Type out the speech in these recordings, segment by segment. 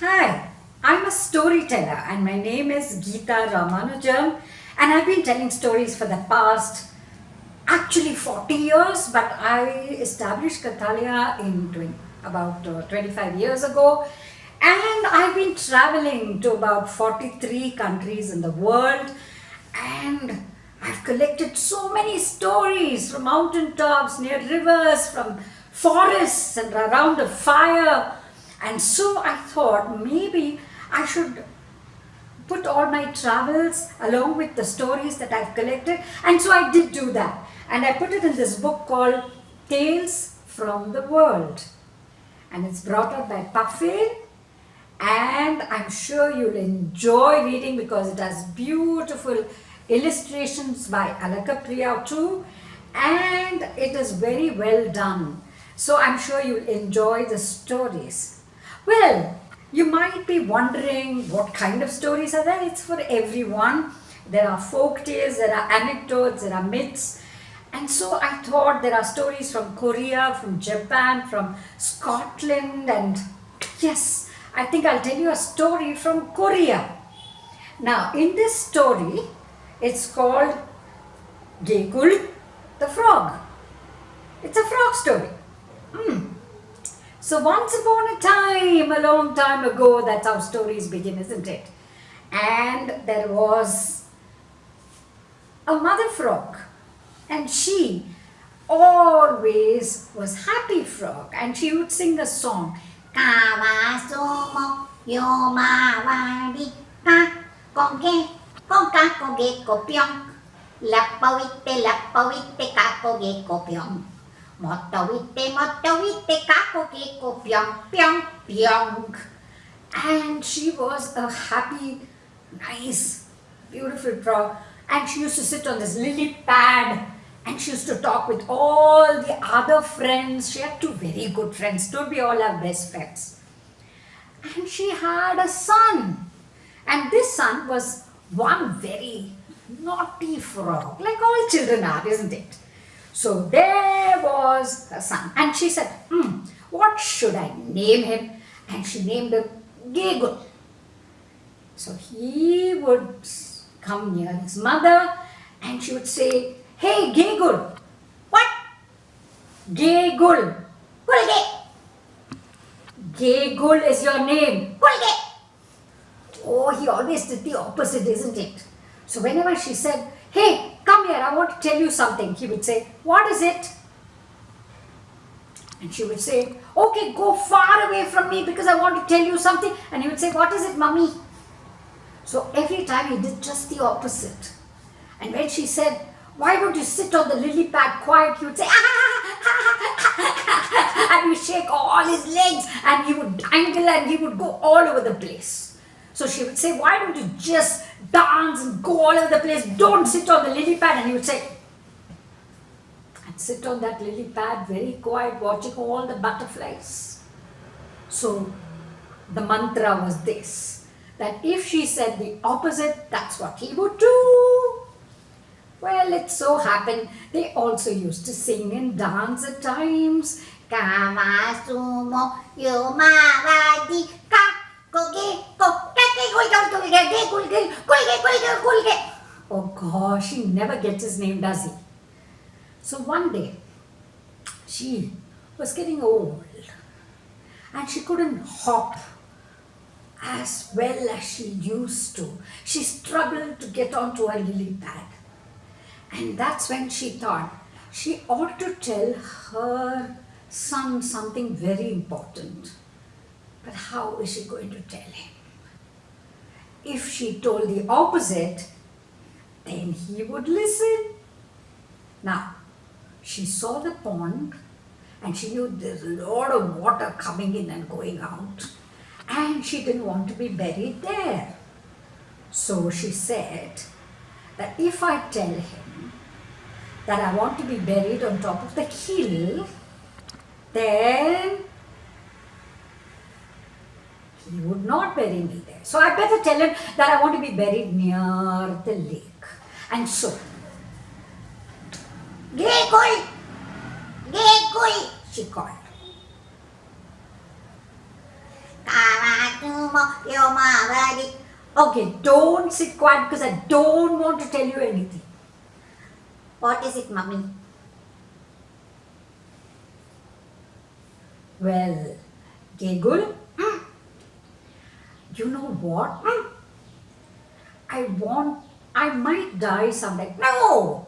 Hi, I'm a storyteller and my name is Geeta Ramanujam and I've been telling stories for the past actually 40 years but I established Kathalaya in 20, about uh, 25 years ago and I've been traveling to about 43 countries in the world and I've collected so many stories from mountain tops, near rivers, from forests and around a fire and so I thought maybe I should put all my travels along with the stories that I've collected. And so I did do that. And I put it in this book called Tales from the World. And it's brought out by Puffin and I'm sure you'll enjoy reading because it has beautiful illustrations by Alaka Priya too. And it is very well done. So I'm sure you'll enjoy the stories. Well, you might be wondering what kind of stories are there? It's for everyone. There are folk tales, there are anecdotes, there are myths. And so I thought there are stories from Korea, from Japan, from Scotland and yes, I think I'll tell you a story from Korea. Now in this story, it's called Gegul the Frog. It's a frog story. Hmm. So once upon a time, a long time ago, that's how stories begin, isn't it? And there was a mother frog and she always was happy frog and she would sing a song. Kawasumo lapawite ka koge kopyong. Motowitte, motowitte, kakokeko, pyong, pyong, pyong. And she was a happy, nice, beautiful frog. And she used to sit on this lily pad and she used to talk with all the other friends. She had two very good friends. Don't we all have best friends? And she had a son. And this son was one very naughty frog, like all children are, isn't it? So there was her son. And she said, hmm, what should I name him? And she named him Gegul. So he would come near his mother and she would say, Hey Gegul. What? Gegul. Gulge. Gegul is your name. Gulge. Oh, he always did the opposite, isn't it? So whenever she said, Hey, come here, I want to tell you something. He would say, what is it? And she would say, okay, go far away from me because I want to tell you something. And he would say, what is it, mummy? So every time he did just the opposite. And when she said, why don't you sit on the lily pad quiet, he would say, ah, ah, ah, and he would shake all his legs and he would dangle and he would go all over the place. So she would say, why don't you just dance and go all over the place. Don't sit on the lily pad. And he would say, and sit on that lily pad very quiet, watching all the butterflies. So the mantra was this, that if she said the opposite, that's what he would do. Well, it so happened they also used to sing and dance at times. Kama Oh gosh, he never gets his name, does he? So one day, she was getting old and she couldn't hop as well as she used to. She struggled to get onto her lily pad. And that's when she thought she ought to tell her son something very important. But how is she going to tell him? If she told the opposite, then he would listen. Now, she saw the pond and she knew there's a lot of water coming in and going out and she didn't want to be buried there. So she said that if I tell him that I want to be buried on top of the hill, then he would not bury me there. So I better tell him that I want to be buried near the lake. And so, Gegul! Gegul! She called. Okay, don't sit quiet because I don't want to tell you anything. What is it, mummy? Well, Gegul, you know what? I want, I might die someday. No!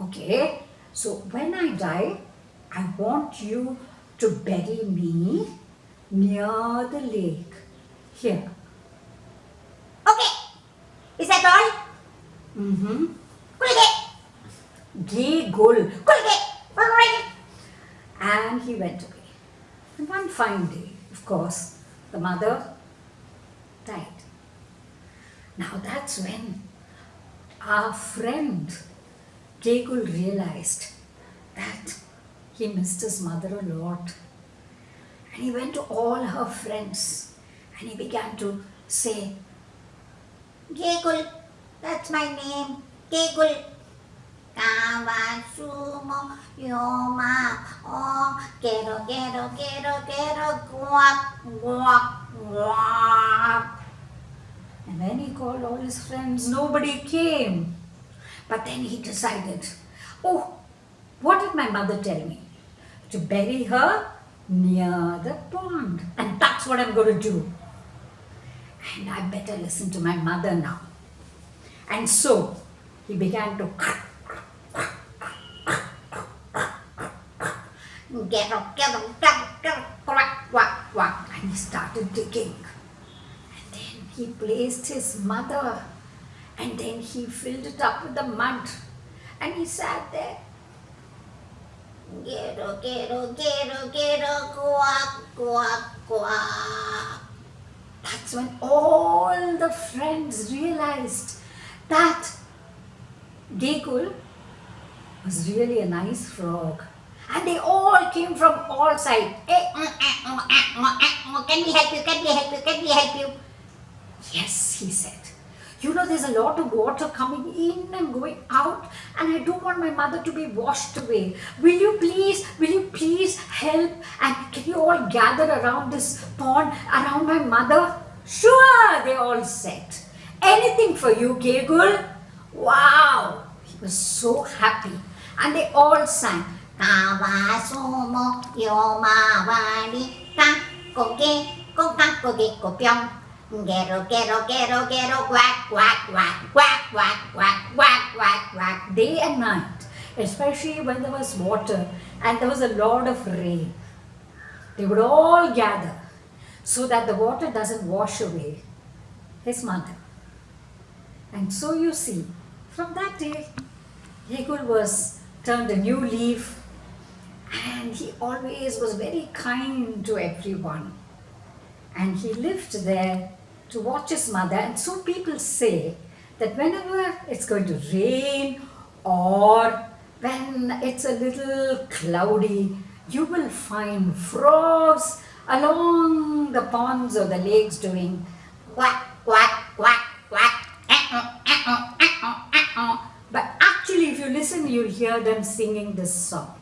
Okay, so when I die, I want you to bury me near the lake. Here. Okay. Is that all? Mm-hmm. And he went away. And one fine day, of course, the mother died. Now that's when our friend Gegul realized that he missed his mother a lot. And he went to all her friends and he began to say, Gegul. That's my name. Gegul. Kawa sumo yoma. Oh, quiero. Guak, guak, guak. And when he called all his friends, nobody came. But then he decided, oh, what did my mother tell me? To bury her near the pond. And that's what I'm going to do. And I better listen to my mother now. And so he began to Quiero, quiero, quiero, quiero. Quack, quack, quack. and he started digging. And then he placed his mother and then he filled it up with the mud. And he sat there Quiero, quiero, quiero, quiero. Quack, quack, quack. That's when all the friends realized that Gegul was really a nice frog. And they all came from all sides. Mm, eh, mm, eh, mm, eh, mm. Can we help you? Can we help you? Can we help you? Yes, he said. You know, there's a lot of water coming in and going out, and I don't want my mother to be washed away. Will you please, will you please help? And can you all gather around this pond, around my mother? Sure, they all said. Anything for you, Gegul. Wow, he was so happy. And they all sang. Quiero, quiero, quiero. Quack, quack, quack, quack, quack, quack, quack, quack, quack. day and night, especially when there was water and there was a lot of rain. They would all gather so that the water doesn't wash away his mother. And so you see, from that day, Gegul was turned a new leaf and he always was very kind to everyone. And he lived there to watch his mother. And so people say that whenever it's going to rain or when it's a little cloudy, you will find frogs along the ponds or the lakes doing Quack, quack, quack, quack. Eh, mm, eh, mm, eh, mm. but actually if you listen you'll hear them singing this song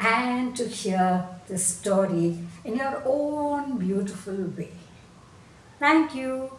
and to hear the story in your own beautiful way. Thank you